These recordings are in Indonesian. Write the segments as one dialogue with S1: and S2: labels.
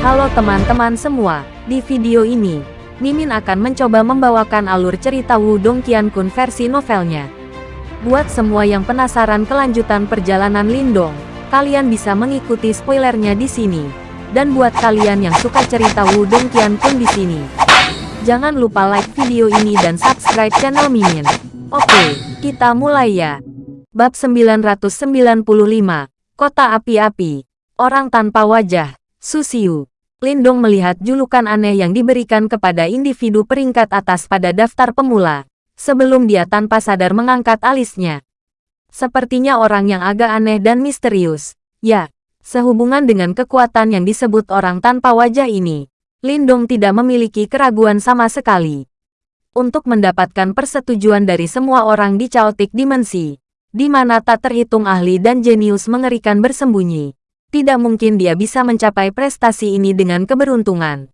S1: Halo teman-teman semua, di video ini, Mimin akan mencoba membawakan alur cerita Wudong Qiankun versi novelnya. Buat semua yang penasaran kelanjutan perjalanan Lindong, kalian bisa mengikuti spoilernya di sini. Dan buat kalian yang suka cerita Wudong Qiankun di sini, jangan lupa like video ini dan subscribe channel Mimin. Oke, kita mulai ya. Bab 995, Kota Api-Api, Orang Tanpa Wajah, Susiu. Lindong melihat julukan aneh yang diberikan kepada individu peringkat atas pada daftar pemula, sebelum dia tanpa sadar mengangkat alisnya. Sepertinya orang yang agak aneh dan misterius. Ya, sehubungan dengan kekuatan yang disebut orang tanpa wajah ini, Lindong tidak memiliki keraguan sama sekali. Untuk mendapatkan persetujuan dari semua orang di Chaotic Dimensi, di mana tak terhitung ahli dan jenius mengerikan bersembunyi, tidak mungkin dia bisa mencapai prestasi ini dengan keberuntungan.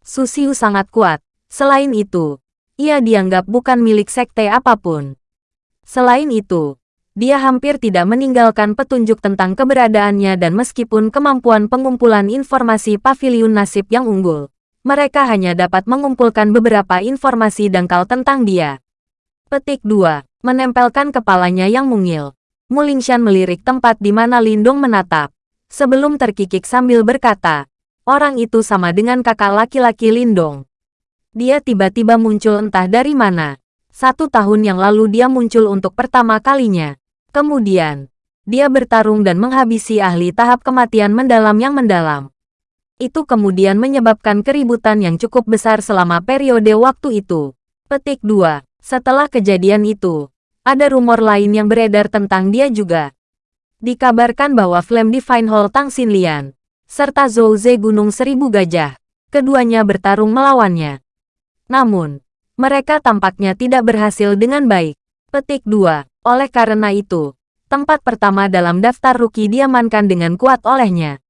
S1: Susiu sangat kuat. Selain itu, ia dianggap bukan milik sekte apa pun. Selain itu, dia hampir tidak meninggalkan petunjuk tentang keberadaannya dan meskipun kemampuan pengumpulan informasi pavilion nasib yang unggul, mereka hanya dapat mengumpulkan beberapa informasi dangkal tentang dia. Petik 2. Menempelkan kepalanya yang mungil. Mulingshan melirik tempat di mana Lindung menatap sebelum terkikik sambil berkata, orang itu sama dengan kakak laki-laki Lindong. Dia tiba-tiba muncul entah dari mana. Satu tahun yang lalu dia muncul untuk pertama kalinya. Kemudian, dia bertarung dan menghabisi ahli tahap kematian mendalam yang mendalam. Itu kemudian menyebabkan keributan yang cukup besar selama periode waktu itu. Petik 2. Setelah kejadian itu, ada rumor lain yang beredar tentang dia juga. Dikabarkan bahwa Flame Divine Hall Tang Xinlian, serta Zhou Gunung Seribu Gajah, keduanya bertarung melawannya. Namun, mereka tampaknya tidak berhasil dengan baik. Petik 2. Oleh karena itu, tempat pertama dalam daftar rookie diamankan dengan kuat olehnya.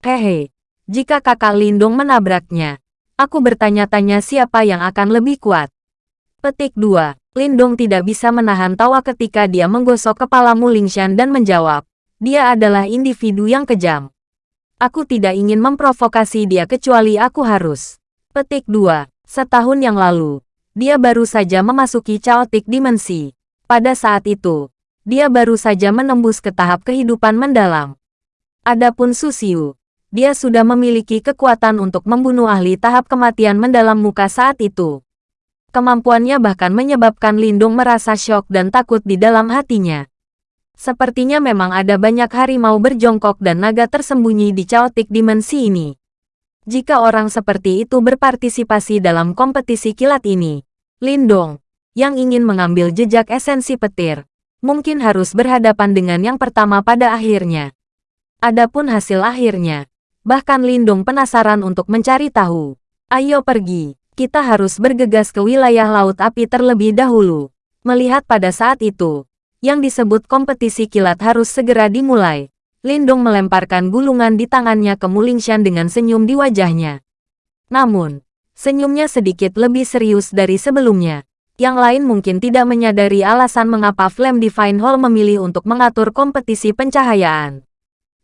S1: Hehe, jika kakak Lindung menabraknya, aku bertanya-tanya siapa yang akan lebih kuat. Petik 2. Lindong tidak bisa menahan tawa ketika dia menggosok kepala Mulingshan dan menjawab, dia adalah individu yang kejam. Aku tidak ingin memprovokasi dia kecuali aku harus. Petik 2. Setahun yang lalu, dia baru saja memasuki chaotic dimensi. Pada saat itu, dia baru saja menembus ke tahap kehidupan mendalam. Adapun Susiu, dia sudah memiliki kekuatan untuk membunuh ahli tahap kematian mendalam muka saat itu. Kemampuannya bahkan menyebabkan Lindung merasa syok dan takut di dalam hatinya. Sepertinya memang ada banyak harimau berjongkok dan naga tersembunyi di chaotic dimensi ini. Jika orang seperti itu berpartisipasi dalam kompetisi kilat ini, Lindong, yang ingin mengambil jejak esensi petir, mungkin harus berhadapan dengan yang pertama pada akhirnya. Adapun hasil akhirnya, bahkan Lindong penasaran untuk mencari tahu. Ayo pergi kita harus bergegas ke wilayah Laut Api terlebih dahulu. Melihat pada saat itu, yang disebut kompetisi kilat harus segera dimulai. Lindong melemparkan gulungan di tangannya ke Mulingshan dengan senyum di wajahnya. Namun, senyumnya sedikit lebih serius dari sebelumnya. Yang lain mungkin tidak menyadari alasan mengapa Flame Divine Hall memilih untuk mengatur kompetisi pencahayaan.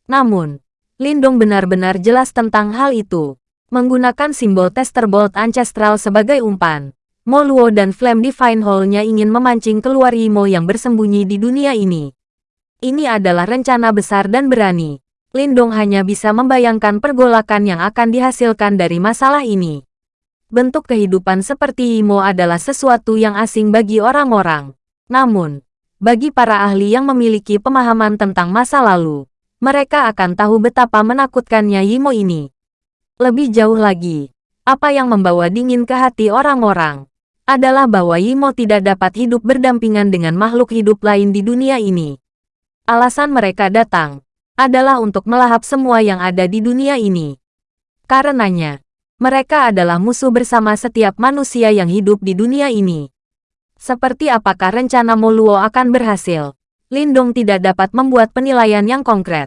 S1: Namun, Lindong benar-benar jelas tentang hal itu. Menggunakan simbol Tester Bolt Ancestral sebagai umpan, Moluo dan Flame Divine Hall-nya ingin memancing keluar Yimo yang bersembunyi di dunia ini. Ini adalah rencana besar dan berani. Lindong hanya bisa membayangkan pergolakan yang akan dihasilkan dari masalah ini. Bentuk kehidupan seperti Yimo adalah sesuatu yang asing bagi orang-orang. Namun, bagi para ahli yang memiliki pemahaman tentang masa lalu, mereka akan tahu betapa menakutkannya Yimo ini. Lebih jauh lagi, apa yang membawa dingin ke hati orang-orang adalah bahwa Yimo tidak dapat hidup berdampingan dengan makhluk hidup lain di dunia ini. Alasan mereka datang adalah untuk melahap semua yang ada di dunia ini. Karenanya, mereka adalah musuh bersama setiap manusia yang hidup di dunia ini. Seperti apakah rencana Moluo akan berhasil? Lindong tidak dapat membuat penilaian yang konkret.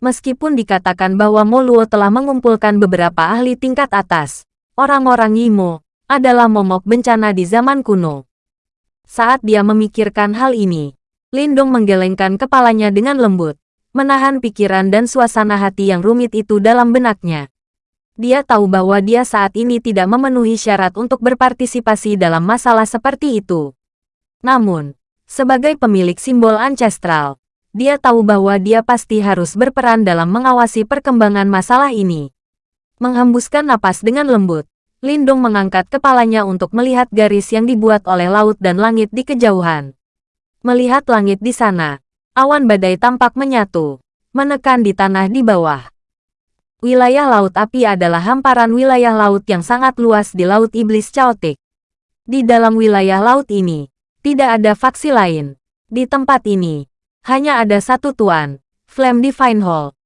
S1: Meskipun dikatakan bahwa Moluo telah mengumpulkan beberapa ahli tingkat atas, orang-orang Yimo adalah momok bencana di zaman kuno. Saat dia memikirkan hal ini, Lindong menggelengkan kepalanya dengan lembut, menahan pikiran dan suasana hati yang rumit itu dalam benaknya. Dia tahu bahwa dia saat ini tidak memenuhi syarat untuk berpartisipasi dalam masalah seperti itu. Namun, sebagai pemilik simbol ancestral, dia tahu bahwa dia pasti harus berperan dalam mengawasi perkembangan masalah ini. Menghembuskan napas dengan lembut, Lindung mengangkat kepalanya untuk melihat garis yang dibuat oleh laut dan langit di kejauhan. Melihat langit di sana, awan badai tampak menyatu, menekan di tanah di bawah. Wilayah Laut Api adalah hamparan wilayah laut yang sangat luas di Laut Iblis Chaotic. Di dalam wilayah laut ini, tidak ada faksi lain. Di tempat ini, hanya ada satu tuan, Flame Divine Hall.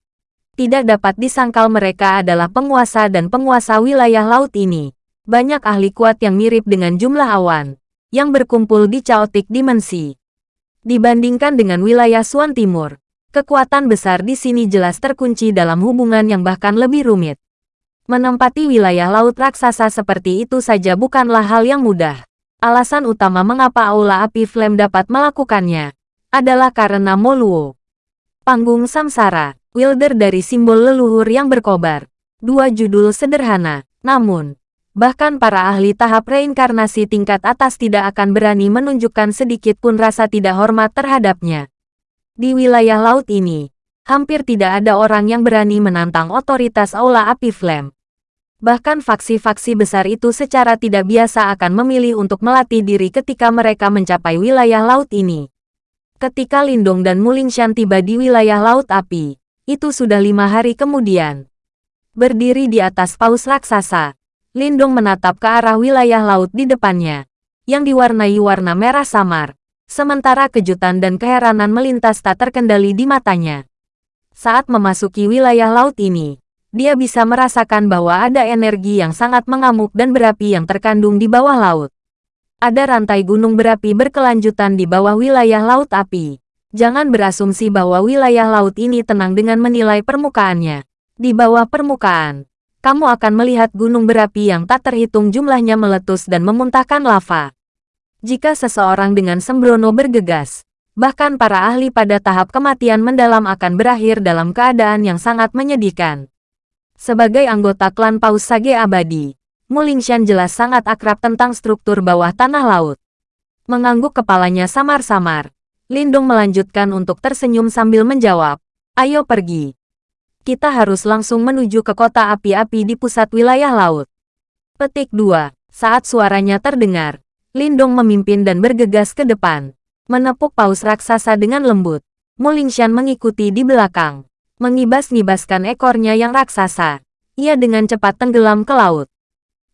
S1: Tidak dapat disangkal mereka adalah penguasa dan penguasa wilayah laut ini. Banyak ahli kuat yang mirip dengan jumlah awan, yang berkumpul di Chaotic Dimensi. Dibandingkan dengan wilayah Suan Timur, Kekuatan besar di sini jelas terkunci dalam hubungan yang bahkan lebih rumit. Menempati wilayah laut raksasa seperti itu saja bukanlah hal yang mudah. Alasan utama mengapa Aula Api Flame dapat melakukannya adalah karena Moluo. Panggung Samsara, Wilder dari simbol leluhur yang berkobar. Dua judul sederhana, namun, bahkan para ahli tahap reinkarnasi tingkat atas tidak akan berani menunjukkan sedikit pun rasa tidak hormat terhadapnya. Di wilayah laut ini, hampir tidak ada orang yang berani menantang otoritas Aula Api Flame. Bahkan faksi-faksi besar itu secara tidak biasa akan memilih untuk melatih diri ketika mereka mencapai wilayah laut ini. Ketika Lindong dan Mulingshan tiba di wilayah Laut Api, itu sudah lima hari kemudian. Berdiri di atas paus raksasa, Lindong menatap ke arah wilayah laut di depannya, yang diwarnai warna merah samar, sementara kejutan dan keheranan melintas tak terkendali di matanya. Saat memasuki wilayah laut ini, dia bisa merasakan bahwa ada energi yang sangat mengamuk dan berapi yang terkandung di bawah laut. Ada rantai gunung berapi berkelanjutan di bawah wilayah laut api. Jangan berasumsi bahwa wilayah laut ini tenang dengan menilai permukaannya. Di bawah permukaan, kamu akan melihat gunung berapi yang tak terhitung jumlahnya meletus dan memuntahkan lava. Jika seseorang dengan sembrono bergegas, bahkan para ahli pada tahap kematian mendalam akan berakhir dalam keadaan yang sangat menyedihkan. Sebagai anggota klan Paus Sage Abadi, Mulingshan jelas sangat akrab tentang struktur bawah tanah laut. Mengangguk kepalanya samar-samar, Lindung melanjutkan untuk tersenyum sambil menjawab, Ayo pergi. Kita harus langsung menuju ke kota api-api di pusat wilayah laut. Petik 2. Saat suaranya terdengar, Lindong memimpin dan bergegas ke depan. Menepuk paus raksasa dengan lembut. Mulingshan mengikuti di belakang. Mengibas-ngibaskan ekornya yang raksasa. Ia dengan cepat tenggelam ke laut.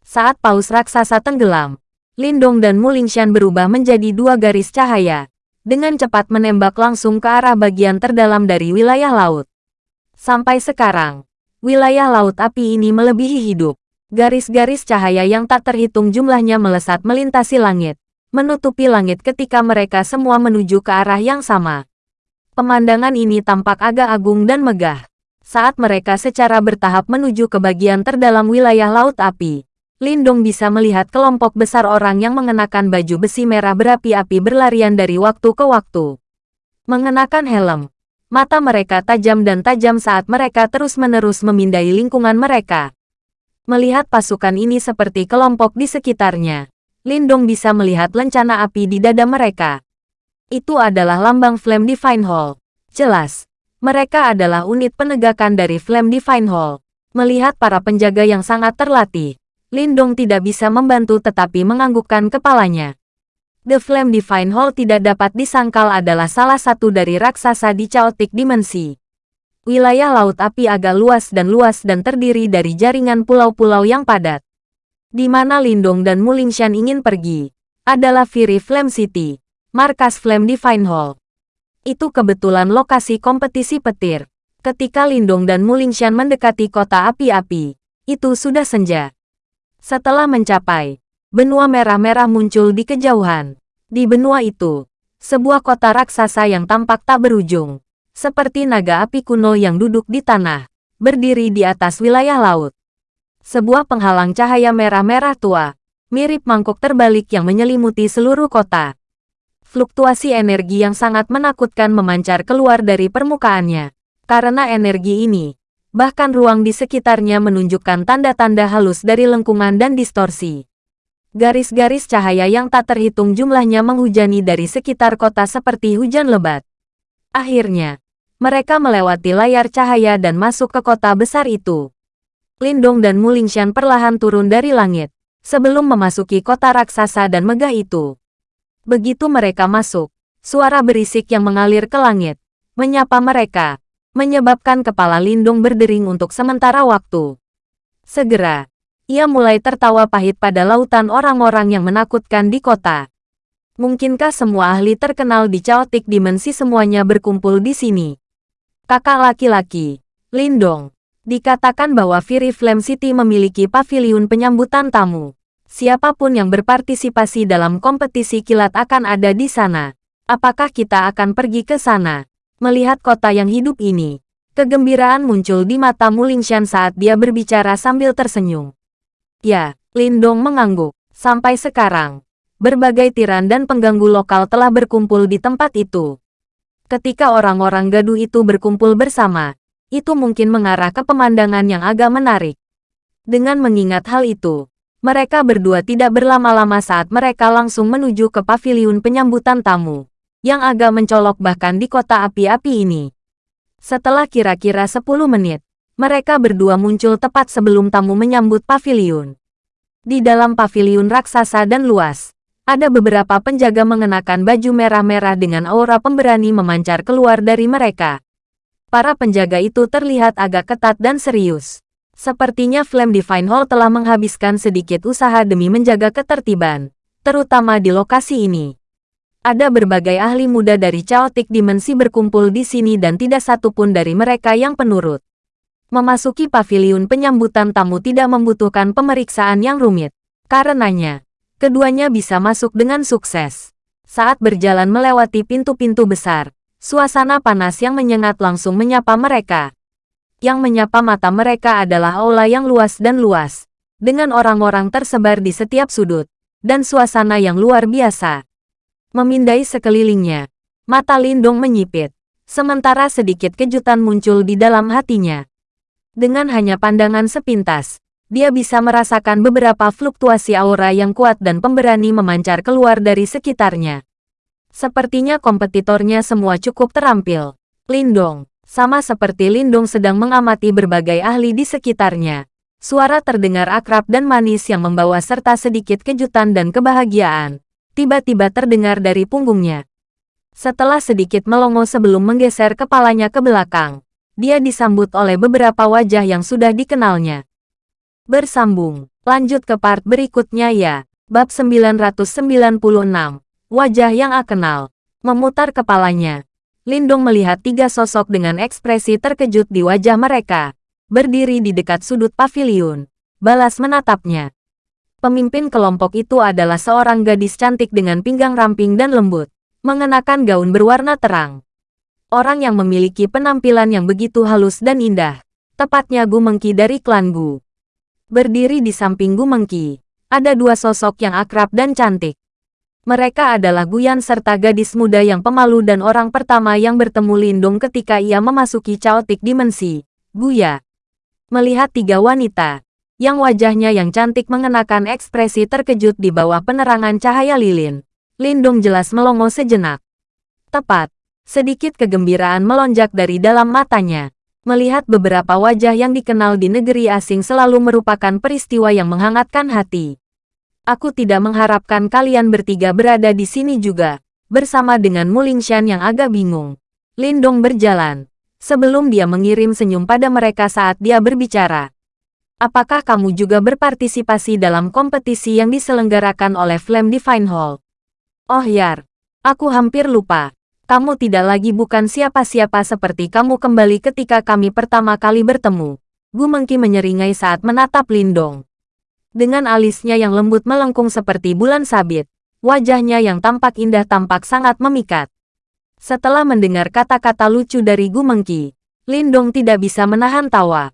S1: Saat paus raksasa tenggelam, Lindong dan Mulingshan berubah menjadi dua garis cahaya. Dengan cepat menembak langsung ke arah bagian terdalam dari wilayah laut. Sampai sekarang, wilayah laut api ini melebihi hidup. Garis-garis cahaya yang tak terhitung jumlahnya melesat melintasi langit, menutupi langit ketika mereka semua menuju ke arah yang sama. Pemandangan ini tampak agak agung dan megah. Saat mereka secara bertahap menuju ke bagian terdalam wilayah Laut Api, Lindong bisa melihat kelompok besar orang yang mengenakan baju besi merah berapi-api berlarian dari waktu ke waktu. Mengenakan helm, mata mereka tajam dan tajam saat mereka terus-menerus memindai lingkungan mereka. Melihat pasukan ini seperti kelompok di sekitarnya, Lindong bisa melihat lencana api di dada mereka. Itu adalah lambang Flame Divine Hall. Jelas, mereka adalah unit penegakan dari Flame Divine Hall. Melihat para penjaga yang sangat terlatih, Lindong tidak bisa membantu tetapi menganggukkan kepalanya. The Flame Divine Hall tidak dapat disangkal adalah salah satu dari raksasa di Chaotic Dimensi. Wilayah Laut Api agak luas dan luas dan terdiri dari jaringan pulau-pulau yang padat. Di mana Lindong dan Mulingshan ingin pergi, adalah Fury Flame City, markas Flame Divine Hall. Itu kebetulan lokasi kompetisi petir. Ketika Lindong dan Mulingshan mendekati kota api-api, itu sudah senja. Setelah mencapai, benua merah-merah muncul di kejauhan. Di benua itu, sebuah kota raksasa yang tampak tak berujung, seperti naga api kuno yang duduk di tanah, berdiri di atas wilayah laut. Sebuah penghalang cahaya merah-merah tua, mirip mangkuk terbalik yang menyelimuti seluruh kota. Fluktuasi energi yang sangat menakutkan memancar keluar dari permukaannya. Karena energi ini, Bahkan ruang di sekitarnya menunjukkan tanda-tanda halus dari lengkungan dan distorsi. Garis-garis cahaya yang tak terhitung jumlahnya menghujani dari sekitar kota seperti hujan lebat. Akhirnya, mereka melewati layar cahaya dan masuk ke kota besar itu. Lindong dan Mulingshan perlahan turun dari langit, sebelum memasuki kota raksasa dan megah itu. Begitu mereka masuk, suara berisik yang mengalir ke langit, menyapa mereka, menyebabkan kepala Lindung berdering untuk sementara waktu. Segera, ia mulai tertawa pahit pada lautan orang-orang yang menakutkan di kota. Mungkinkah semua ahli terkenal di Chaotic Dimensi semuanya berkumpul di sini? Kakak laki-laki, Lindong, dikatakan bahwa Fury Flame City memiliki pavilion penyambutan tamu. Siapa pun yang berpartisipasi dalam kompetisi kilat akan ada di sana. Apakah kita akan pergi ke sana? Melihat kota yang hidup ini, kegembiraan muncul di mata Mulingshan saat dia berbicara sambil tersenyum. Ya, Lindong mengangguk. Sampai sekarang, berbagai tiran dan pengganggu lokal telah berkumpul di tempat itu. Ketika orang-orang gaduh itu berkumpul bersama, itu mungkin mengarah ke pemandangan yang agak menarik. Dengan mengingat hal itu, mereka berdua tidak berlama-lama saat mereka langsung menuju ke paviliun penyambutan tamu yang agak mencolok bahkan di kota api-api ini. Setelah kira-kira 10 menit, mereka berdua muncul tepat sebelum tamu menyambut paviliun. Di dalam paviliun raksasa dan luas, ada beberapa penjaga mengenakan baju merah-merah dengan aura pemberani memancar keluar dari mereka. Para penjaga itu terlihat agak ketat dan serius. Sepertinya Flame Divine Hall telah menghabiskan sedikit usaha demi menjaga ketertiban, terutama di lokasi ini. Ada berbagai ahli muda dari Chaotic Dimensi berkumpul di sini dan tidak satupun dari mereka yang penurut. Memasuki paviliun penyambutan tamu tidak membutuhkan pemeriksaan yang rumit. Karenanya, keduanya bisa masuk dengan sukses. Saat berjalan melewati pintu-pintu besar, suasana panas yang menyengat langsung menyapa mereka. Yang menyapa mata mereka adalah aula yang luas dan luas, dengan orang-orang tersebar di setiap sudut, dan suasana yang luar biasa. Memindai sekelilingnya, mata Lindong menyipit, sementara sedikit kejutan muncul di dalam hatinya. Dengan hanya pandangan sepintas, dia bisa merasakan beberapa fluktuasi aura yang kuat dan pemberani memancar keluar dari sekitarnya. Sepertinya kompetitornya semua cukup terampil. Lindong, sama seperti Lindong sedang mengamati berbagai ahli di sekitarnya. Suara terdengar akrab dan manis yang membawa serta sedikit kejutan dan kebahagiaan tiba-tiba terdengar dari punggungnya. Setelah sedikit melongo sebelum menggeser kepalanya ke belakang, dia disambut oleh beberapa wajah yang sudah dikenalnya. Bersambung, lanjut ke part berikutnya ya. Bab 996, Wajah yang akenal. Memutar kepalanya, Lindong melihat tiga sosok dengan ekspresi terkejut di wajah mereka. Berdiri di dekat sudut paviliun. Balas menatapnya. Pemimpin kelompok itu adalah seorang gadis cantik dengan pinggang ramping dan lembut, mengenakan gaun berwarna terang. Orang yang memiliki penampilan yang begitu halus dan indah, tepatnya Gu Mengki dari klan Gu. Berdiri di samping Gu Mengki, ada dua sosok yang akrab dan cantik. Mereka adalah Guyan serta gadis muda yang pemalu dan orang pertama yang bertemu Lindung ketika ia memasuki Chaotic Dimensi, Guya. Melihat tiga wanita, yang wajahnya yang cantik mengenakan ekspresi terkejut di bawah penerangan cahaya lilin. Lindung jelas melongo sejenak. Tepat, sedikit kegembiraan melonjak dari dalam matanya. Melihat beberapa wajah yang dikenal di negeri asing selalu merupakan peristiwa yang menghangatkan hati. Aku tidak mengharapkan kalian bertiga berada di sini juga, bersama dengan Mulingshan yang agak bingung. Lindong berjalan, sebelum dia mengirim senyum pada mereka saat dia berbicara. Apakah kamu juga berpartisipasi dalam kompetisi yang diselenggarakan oleh Flame Divine Hall? Oh Yar, aku hampir lupa. Kamu tidak lagi bukan siapa-siapa seperti kamu kembali ketika kami pertama kali bertemu. Gu Mengki menyeringai saat menatap Lindong. Dengan alisnya yang lembut melengkung seperti bulan sabit, wajahnya yang tampak indah tampak sangat memikat. Setelah mendengar kata-kata lucu dari Gu Mengki, Lindong tidak bisa menahan tawa.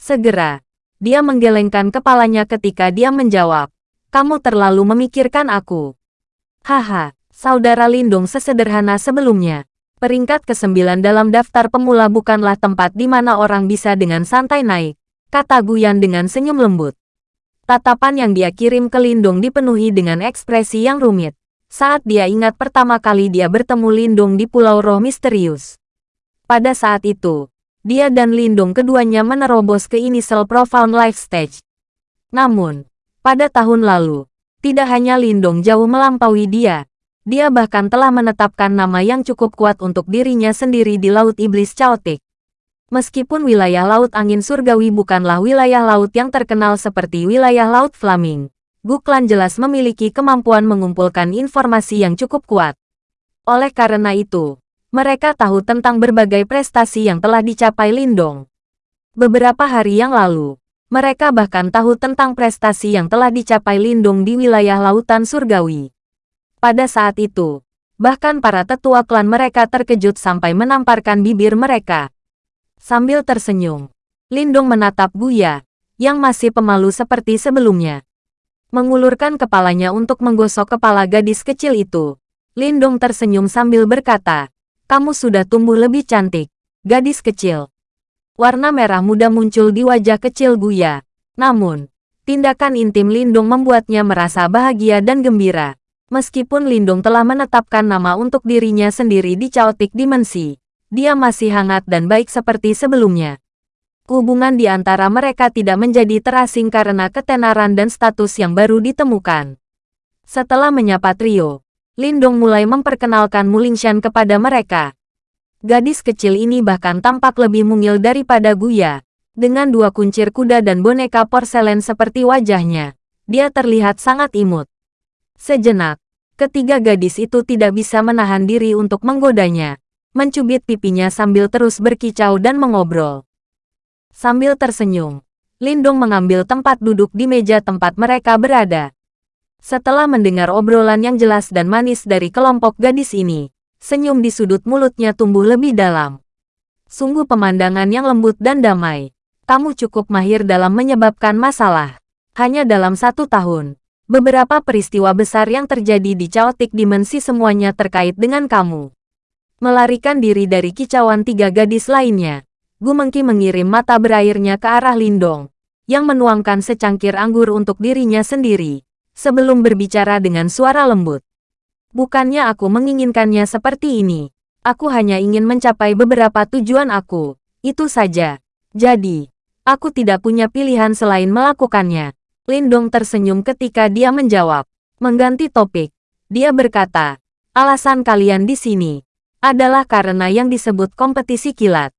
S1: Segera, dia menggelengkan kepalanya ketika dia menjawab, kamu terlalu memikirkan aku. Haha, saudara Lindung sesederhana sebelumnya. Peringkat ke-9 dalam daftar pemula bukanlah tempat di mana orang bisa dengan santai naik, kata Guyan dengan senyum lembut. Tatapan yang dia kirim ke Lindung dipenuhi dengan ekspresi yang rumit. Saat dia ingat pertama kali dia bertemu Lindung di Pulau Roh Misterius. Pada saat itu, dia dan Lindung keduanya menerobos ke Initial Profound Life Stage. Namun, pada tahun lalu, tidak hanya Lindung jauh melampaui dia, dia bahkan telah menetapkan nama yang cukup kuat untuk dirinya sendiri di Laut Iblis Chaotic. Meskipun wilayah Laut Angin Surgawi bukanlah wilayah laut yang terkenal seperti wilayah Laut Flaming, Guklan jelas memiliki kemampuan mengumpulkan informasi yang cukup kuat. Oleh karena itu, mereka tahu tentang berbagai prestasi yang telah dicapai Lindong. Beberapa hari yang lalu, mereka bahkan tahu tentang prestasi yang telah dicapai Lindung di wilayah Lautan Surgawi. Pada saat itu, bahkan para tetua klan mereka terkejut sampai menamparkan bibir mereka. Sambil tersenyum, Lindung menatap Buya, yang masih pemalu seperti sebelumnya. Mengulurkan kepalanya untuk menggosok kepala gadis kecil itu, Lindung tersenyum sambil berkata, kamu sudah tumbuh lebih cantik, gadis kecil. Warna merah muda muncul di wajah kecil Buya. Namun, tindakan intim Lindung membuatnya merasa bahagia dan gembira. Meskipun Lindung telah menetapkan nama untuk dirinya sendiri di Chaotic Dimensi, dia masih hangat dan baik seperti sebelumnya. Hubungan di antara mereka tidak menjadi terasing karena ketenaran dan status yang baru ditemukan. Setelah menyapa trio, Lindung mulai memperkenalkan Mulingshan kepada mereka. Gadis kecil ini bahkan tampak lebih mungil daripada Guya. Dengan dua kuncir kuda dan boneka porselen seperti wajahnya, dia terlihat sangat imut. Sejenak, ketiga gadis itu tidak bisa menahan diri untuk menggodanya, mencubit pipinya sambil terus berkicau dan mengobrol. Sambil tersenyum, Lindung mengambil tempat duduk di meja tempat mereka berada. Setelah mendengar obrolan yang jelas dan manis dari kelompok gadis ini, senyum di sudut mulutnya tumbuh lebih dalam. Sungguh pemandangan yang lembut dan damai. Kamu cukup mahir dalam menyebabkan masalah. Hanya dalam satu tahun, Beberapa peristiwa besar yang terjadi di Chaotic Dimensi semuanya terkait dengan kamu. Melarikan diri dari kicauan tiga gadis lainnya, Gu Mengki mengirim mata berairnya ke arah Lindong, yang menuangkan secangkir anggur untuk dirinya sendiri, sebelum berbicara dengan suara lembut. Bukannya aku menginginkannya seperti ini. Aku hanya ingin mencapai beberapa tujuan aku. Itu saja. Jadi, aku tidak punya pilihan selain melakukannya. Lindong tersenyum ketika dia menjawab. Mengganti topik, dia berkata, alasan kalian di sini adalah karena yang disebut kompetisi kilat.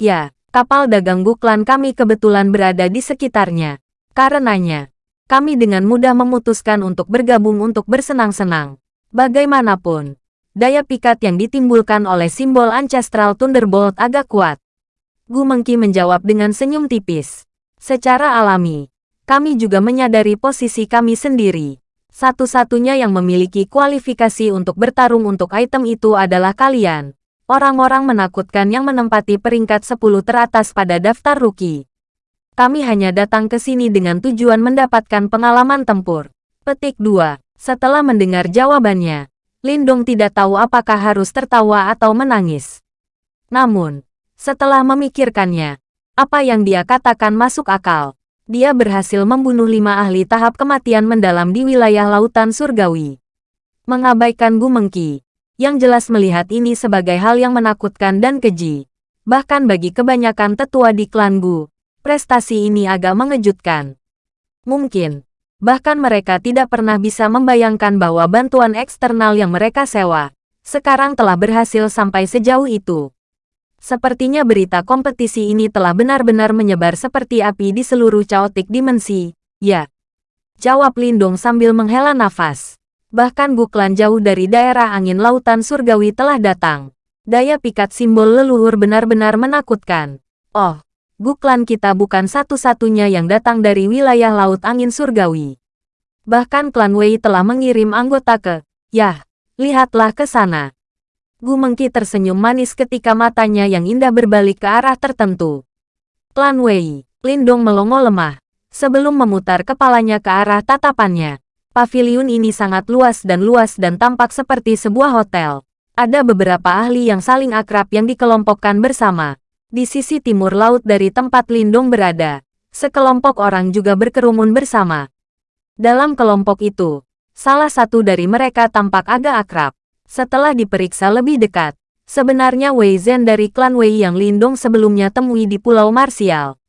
S1: Ya, kapal dagang buklan kami kebetulan berada di sekitarnya. Karenanya, kami dengan mudah memutuskan untuk bergabung untuk bersenang-senang. Bagaimanapun, daya pikat yang ditimbulkan oleh simbol Ancestral Thunderbolt agak kuat. Gu Mengki menjawab dengan senyum tipis. Secara alami, kami juga menyadari posisi kami sendiri. Satu-satunya yang memiliki kualifikasi untuk bertarung untuk item itu adalah kalian. Orang-orang menakutkan yang menempati peringkat 10 teratas pada daftar rookie. Kami hanya datang ke sini dengan tujuan mendapatkan pengalaman tempur. Petik 2. Setelah mendengar jawabannya, Lindong tidak tahu apakah harus tertawa atau menangis. Namun, setelah memikirkannya, apa yang dia katakan masuk akal dia berhasil membunuh lima ahli tahap kematian mendalam di wilayah lautan surgawi. Mengabaikan Gu Mengki, yang jelas melihat ini sebagai hal yang menakutkan dan keji. Bahkan bagi kebanyakan tetua di klan Gu, prestasi ini agak mengejutkan. Mungkin, bahkan mereka tidak pernah bisa membayangkan bahwa bantuan eksternal yang mereka sewa, sekarang telah berhasil sampai sejauh itu. Sepertinya berita kompetisi ini telah benar-benar menyebar seperti api di seluruh caotik dimensi. Ya. Jawab Lindong sambil menghela nafas. Bahkan Guklan jauh dari daerah angin lautan surgawi telah datang. Daya pikat simbol leluhur benar-benar menakutkan. Oh, Guklan kita bukan satu-satunya yang datang dari wilayah laut angin surgawi. Bahkan klan Wei telah mengirim anggota ke, yah, lihatlah ke sana. Gu Mengki tersenyum manis ketika matanya yang indah berbalik ke arah tertentu. Klan Wei, Lindong melongo lemah, sebelum memutar kepalanya ke arah tatapannya. Paviliun ini sangat luas dan luas dan tampak seperti sebuah hotel. Ada beberapa ahli yang saling akrab yang dikelompokkan bersama. Di sisi timur laut dari tempat Lindong berada, sekelompok orang juga berkerumun bersama. Dalam kelompok itu, salah satu dari mereka tampak agak akrab. Setelah diperiksa lebih dekat, sebenarnya Wei Zhen dari klan Wei yang Lindong sebelumnya temui di Pulau Marsial.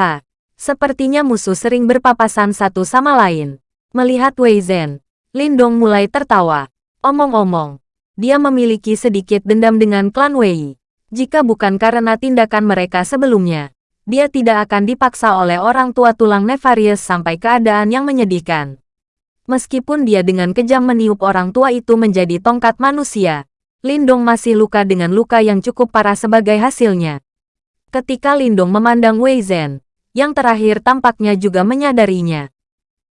S1: Ha, sepertinya musuh sering berpapasan satu sama lain. Melihat Wei Zhen, Lindong mulai tertawa. Omong-omong, dia memiliki sedikit dendam dengan klan Wei. Jika bukan karena tindakan mereka sebelumnya, dia tidak akan dipaksa oleh orang tua tulang Nefarious sampai keadaan yang menyedihkan. Meskipun dia dengan kejam meniup orang tua itu menjadi tongkat manusia, Lindong masih luka dengan luka yang cukup parah sebagai hasilnya. Ketika Lindong memandang Wei Zhen, yang terakhir tampaknya juga menyadarinya.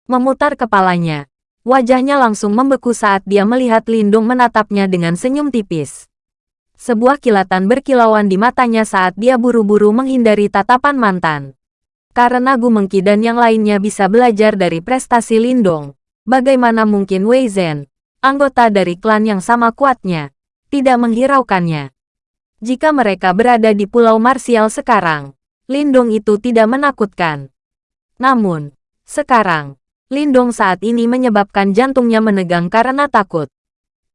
S1: Memutar kepalanya, Wajahnya langsung membeku saat dia melihat Lindung menatapnya dengan senyum tipis. Sebuah kilatan berkilauan di matanya saat dia buru-buru menghindari tatapan mantan. Karena Gu Mengki dan yang lainnya bisa belajar dari prestasi Lindong, bagaimana mungkin Wei Zhen, anggota dari klan yang sama kuatnya, tidak menghiraukannya. Jika mereka berada di Pulau Marsial sekarang, Lindong itu tidak menakutkan. Namun, sekarang, Lindong saat ini menyebabkan jantungnya menegang karena takut.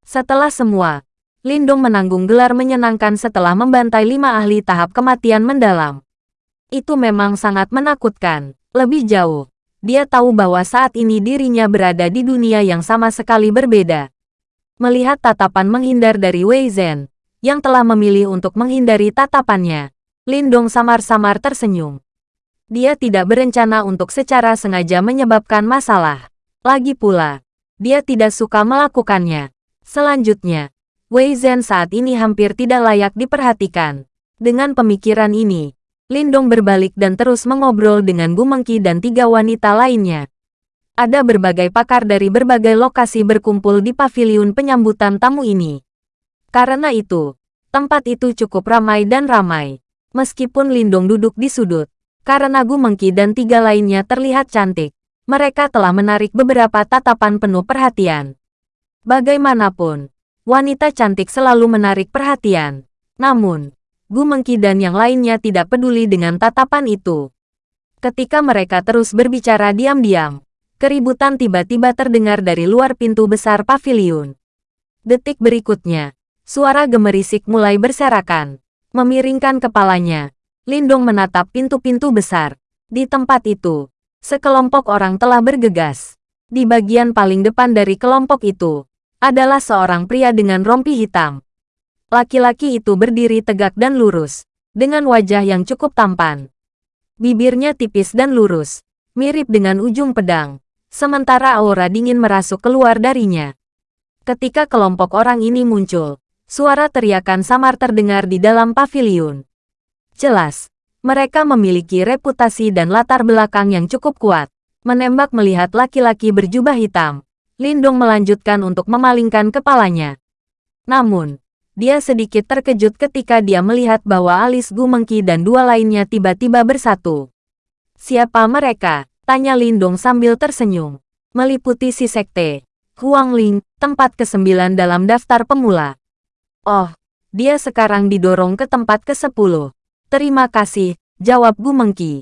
S1: Setelah semua, Lindong menanggung gelar menyenangkan setelah membantai lima ahli tahap kematian mendalam. Itu memang sangat menakutkan. Lebih jauh, dia tahu bahwa saat ini dirinya berada di dunia yang sama sekali berbeda. Melihat tatapan menghindar dari Wei Zhen, yang telah memilih untuk menghindari tatapannya, Lindong samar-samar tersenyum. Dia tidak berencana untuk secara sengaja menyebabkan masalah. Lagi pula, dia tidak suka melakukannya. Selanjutnya, Wei Zhen saat ini hampir tidak layak diperhatikan. Dengan pemikiran ini, Lindong berbalik dan terus mengobrol dengan Gu Mengki dan tiga wanita lainnya. Ada berbagai pakar dari berbagai lokasi berkumpul di paviliun penyambutan tamu ini. Karena itu, tempat itu cukup ramai dan ramai. Meskipun Lindong duduk di sudut, karena Gu Mengki dan tiga lainnya terlihat cantik, mereka telah menarik beberapa tatapan penuh perhatian. Bagaimanapun, wanita cantik selalu menarik perhatian. Namun, Gu Mengki dan yang lainnya tidak peduli dengan tatapan itu. Ketika mereka terus berbicara diam-diam, keributan tiba-tiba terdengar dari luar pintu besar paviliun. Detik berikutnya, suara gemerisik mulai berserakan. Memiringkan kepalanya, Lindong menatap pintu-pintu besar. Di tempat itu, sekelompok orang telah bergegas. Di bagian paling depan dari kelompok itu, adalah seorang pria dengan rompi hitam. Laki-laki itu berdiri tegak dan lurus, dengan wajah yang cukup tampan. Bibirnya tipis dan lurus, mirip dengan ujung pedang, sementara aura dingin merasuk keluar darinya. Ketika kelompok orang ini muncul, suara teriakan samar terdengar di dalam paviliun. Jelas, mereka memiliki reputasi dan latar belakang yang cukup kuat. Menembak melihat laki-laki berjubah hitam, Lindong melanjutkan untuk memalingkan kepalanya. Namun, dia sedikit terkejut ketika dia melihat bahwa alis Gu Mengki dan dua lainnya tiba-tiba bersatu. Siapa mereka? Tanya Lindong sambil tersenyum. Meliputi si sekte. Huang Ling, tempat ke-9 dalam daftar pemula. Oh, dia sekarang didorong ke tempat ke-10. Terima kasih, jawab Gu Mengki.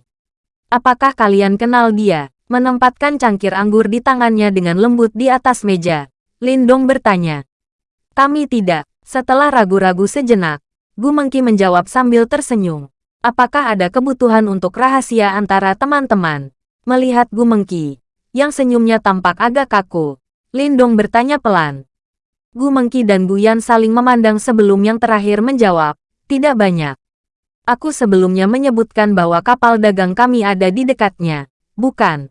S1: Apakah kalian kenal dia? Menempatkan cangkir anggur di tangannya dengan lembut di atas meja. Lindong bertanya. Kami tidak. Setelah ragu-ragu sejenak, Gu Mengki menjawab sambil tersenyum. Apakah ada kebutuhan untuk rahasia antara teman-teman? Melihat Gu Mengki, yang senyumnya tampak agak kaku, Lindong bertanya pelan. Gu Mengki dan Gu Yan saling memandang sebelum yang terakhir menjawab, tidak banyak. Aku sebelumnya menyebutkan bahwa kapal dagang kami ada di dekatnya, bukan?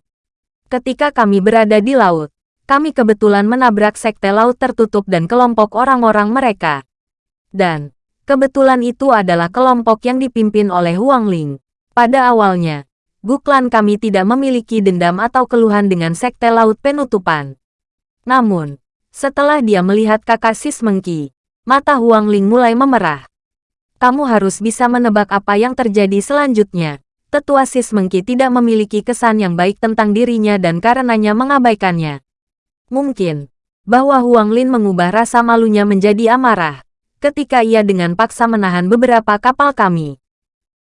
S1: Ketika kami berada di laut, kami kebetulan menabrak sekte laut tertutup dan kelompok orang-orang mereka. Dan, kebetulan itu adalah kelompok yang dipimpin oleh Huang Ling. Pada awalnya, Guklan kami tidak memiliki dendam atau keluhan dengan sekte laut penutupan. Namun, setelah dia melihat kakak Sis Mengki, mata Huang Ling mulai memerah kamu harus bisa menebak apa yang terjadi selanjutnya. Tetua Sis Mengki tidak memiliki kesan yang baik tentang dirinya dan karenanya mengabaikannya. Mungkin, bahwa Huang Lin mengubah rasa malunya menjadi amarah ketika ia dengan paksa menahan beberapa kapal kami.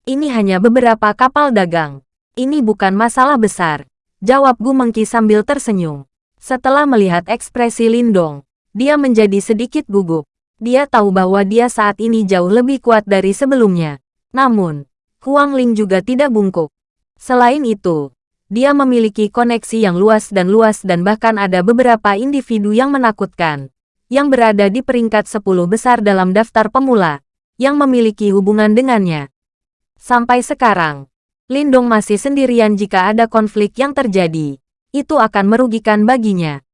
S1: Ini hanya beberapa kapal dagang. Ini bukan masalah besar. Jawab Gu Mengki sambil tersenyum. Setelah melihat ekspresi Lindong, dia menjadi sedikit gugup. Dia tahu bahwa dia saat ini jauh lebih kuat dari sebelumnya. Namun, Huang Ling juga tidak bungkuk. Selain itu, dia memiliki koneksi yang luas dan luas dan bahkan ada beberapa individu yang menakutkan, yang berada di peringkat 10 besar dalam daftar pemula, yang memiliki hubungan dengannya. Sampai sekarang, Lindong masih sendirian jika ada konflik yang terjadi itu akan merugikan baginya.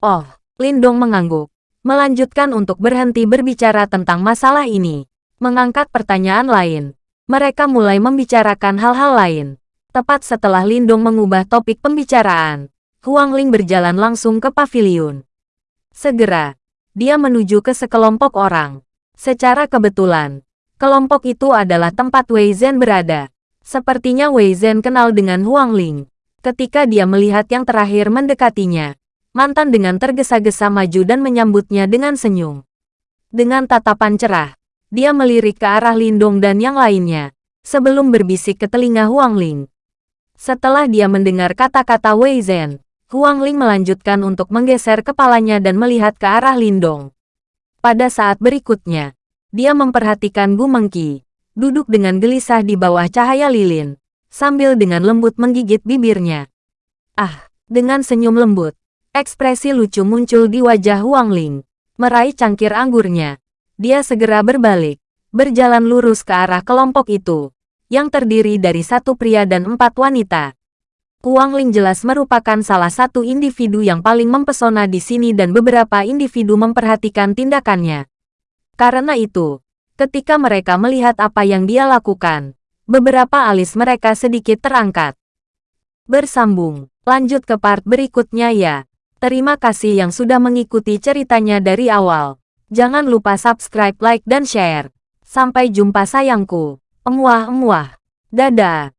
S1: Oh, Lindong mengangguk. Melanjutkan untuk berhenti berbicara tentang masalah ini. Mengangkat pertanyaan lain. Mereka mulai membicarakan hal-hal lain. Tepat setelah Lindong mengubah topik pembicaraan, Huang Ling berjalan langsung ke pavilion. Segera, dia menuju ke sekelompok orang. Secara kebetulan, kelompok itu adalah tempat Wei Zhen berada. Sepertinya Wei Zhen kenal dengan Huang Ling. Ketika dia melihat yang terakhir mendekatinya, mantan dengan tergesa-gesa maju dan menyambutnya dengan senyum. Dengan tatapan cerah, dia melirik ke arah Lindong dan yang lainnya, sebelum berbisik ke telinga Huang Ling. Setelah dia mendengar kata-kata Wei Zhen, Huang Ling melanjutkan untuk menggeser kepalanya dan melihat ke arah Lindong. Pada saat berikutnya, dia memperhatikan Gu Mengki, duduk dengan gelisah di bawah cahaya lilin, sambil dengan lembut menggigit bibirnya. Ah, dengan senyum lembut, ekspresi lucu muncul di wajah Huang Ling. Meraih cangkir anggurnya, dia segera berbalik, berjalan lurus ke arah kelompok itu, yang terdiri dari satu pria dan empat wanita. Huang Ling jelas merupakan salah satu individu yang paling mempesona di sini dan beberapa individu memperhatikan tindakannya. Karena itu, ketika mereka melihat apa yang dia lakukan, Beberapa alis mereka sedikit terangkat. Bersambung, lanjut ke part berikutnya ya. Terima kasih yang sudah mengikuti ceritanya dari awal. Jangan lupa subscribe, like, dan share. Sampai jumpa sayangku. Emuah-emuah. Dadah.